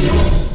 Yes.